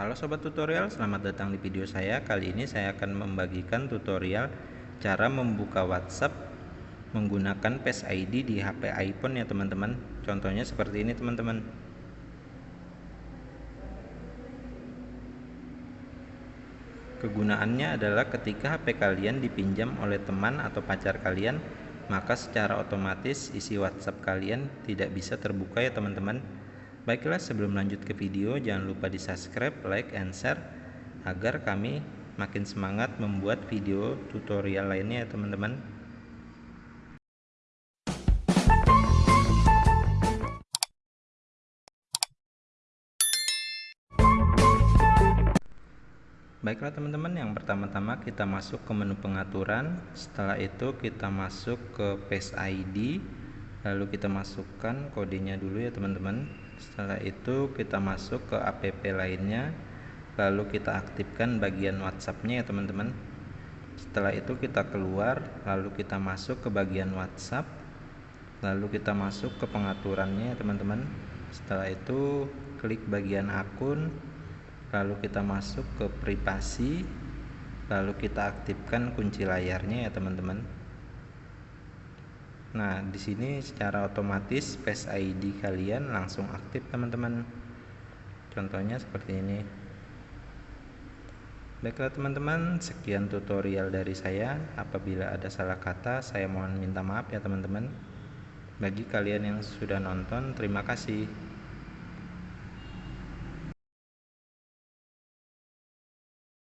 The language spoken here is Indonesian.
Halo sobat tutorial, selamat datang di video saya. Kali ini saya akan membagikan tutorial cara membuka WhatsApp menggunakan Face ID di HP iPhone ya teman-teman. Contohnya seperti ini teman-teman. Kegunaannya adalah ketika HP kalian dipinjam oleh teman atau pacar kalian, maka secara otomatis isi WhatsApp kalian tidak bisa terbuka ya teman-teman. Baiklah sebelum lanjut ke video jangan lupa di subscribe, like, and share agar kami makin semangat membuat video tutorial lainnya ya teman-teman. Baiklah teman-teman, yang pertama-tama kita masuk ke menu pengaturan. Setelah itu kita masuk ke Face ID lalu kita masukkan kodenya dulu ya teman-teman. Setelah itu kita masuk ke app lainnya. Lalu kita aktifkan bagian whatsappnya ya teman-teman. Setelah itu kita keluar lalu kita masuk ke bagian whatsapp. Lalu kita masuk ke pengaturannya ya teman-teman. Setelah itu klik bagian akun. Lalu kita masuk ke privasi. Lalu kita aktifkan kunci layarnya ya teman-teman Nah, di sini secara otomatis Face ID kalian langsung aktif, teman-teman. Contohnya seperti ini. Baiklah teman-teman, sekian tutorial dari saya. Apabila ada salah kata, saya mohon minta maaf ya teman-teman. Bagi kalian yang sudah nonton, terima kasih.